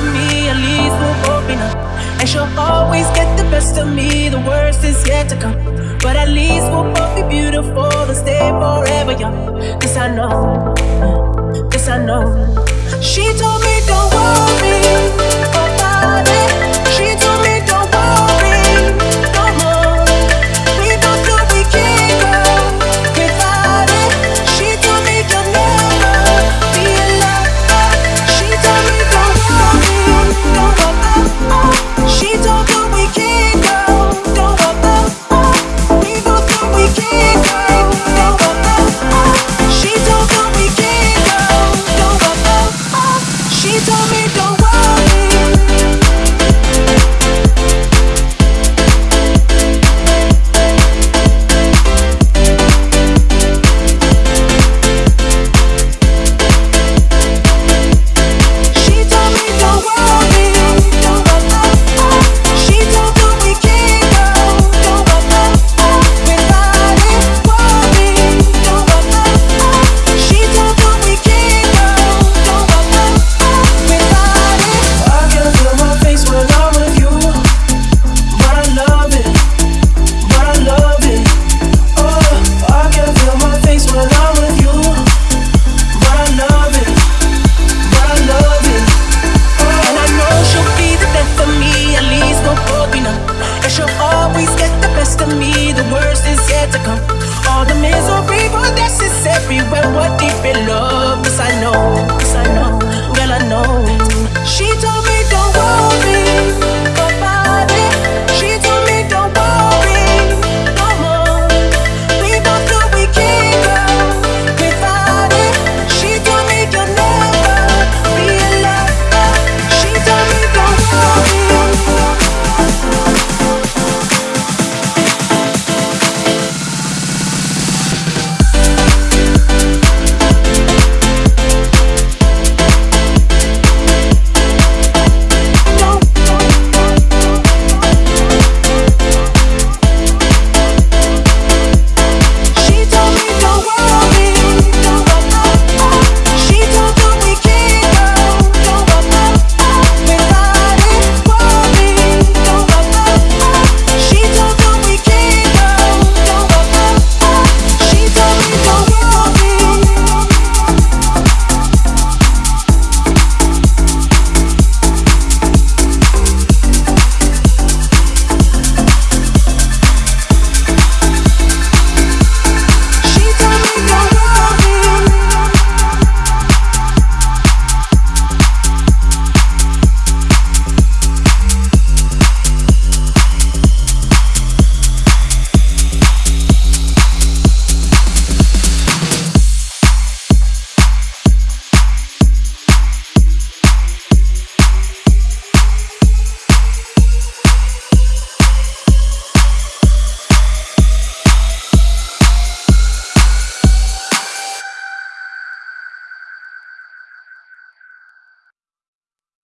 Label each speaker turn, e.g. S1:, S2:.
S1: of me, at least we'll both be. And she'll always get the best of me, the worst is yet to come. But at least we'll both be beautiful and stay forever young. This I know, this I know. She told told me don't